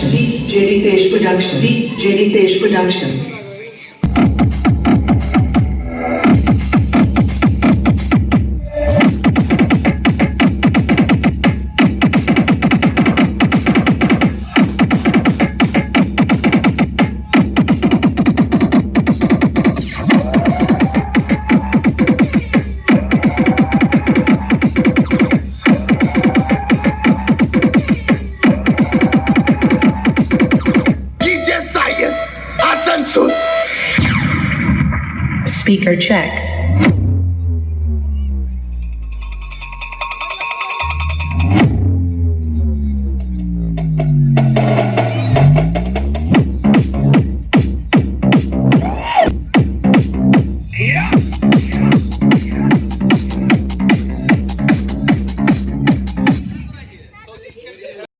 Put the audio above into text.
Production, Page Production, Deep Page Production. Speaker check.